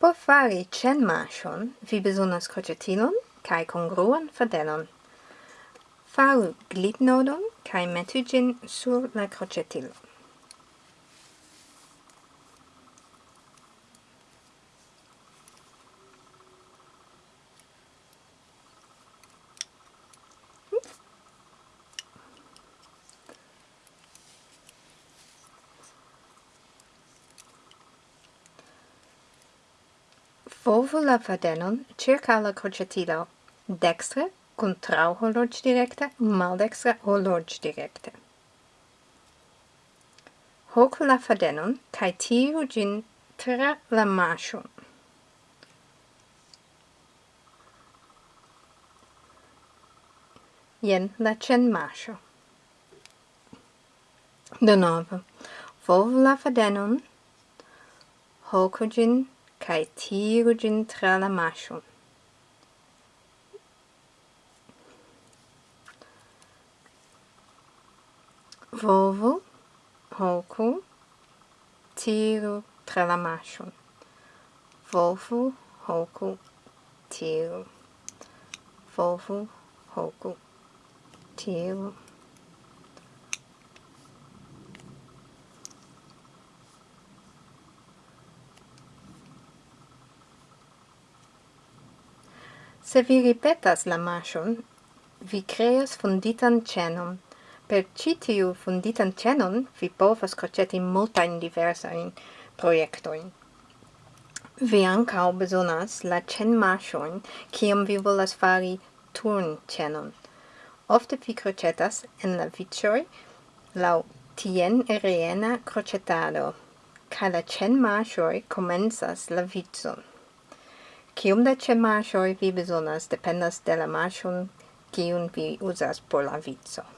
Por fari cen mashon, vi besonas crocetilon cae congruan fadelon. Faru glitnodon cae metu gin sur la crocetilo. Volvu la fadenon circa la crocetilo, dextre contrau horloge directe, maldextre horloge directe. Hoc la fadenon, cae tiru gin tra la masum. Ien la cen mascio. De novo, volvu la fadenon, hocu gin Caetiro de Entralamacho. Volvo, Roku, Tiro, Tralamacho. Volvo, Roku, Tiro. Volvo, Roku, Tiro. Se vi ripetas la marŝon, vi creas funditan cenon. Per ĉi tiu funditan cenon, vi povas croceti multain diversain proiectoin. Vi ancao bezonas la ĉenmarŝojn, ciam vi volas fari turn cenon. Ofte vi crocetas en la vicioi lau tien rena crocetado, ca la ĉenmarŝoj comensas la vicon. Cium da cemașoi vi bezonas dependas de la mașon cium vi uzas por la vizo.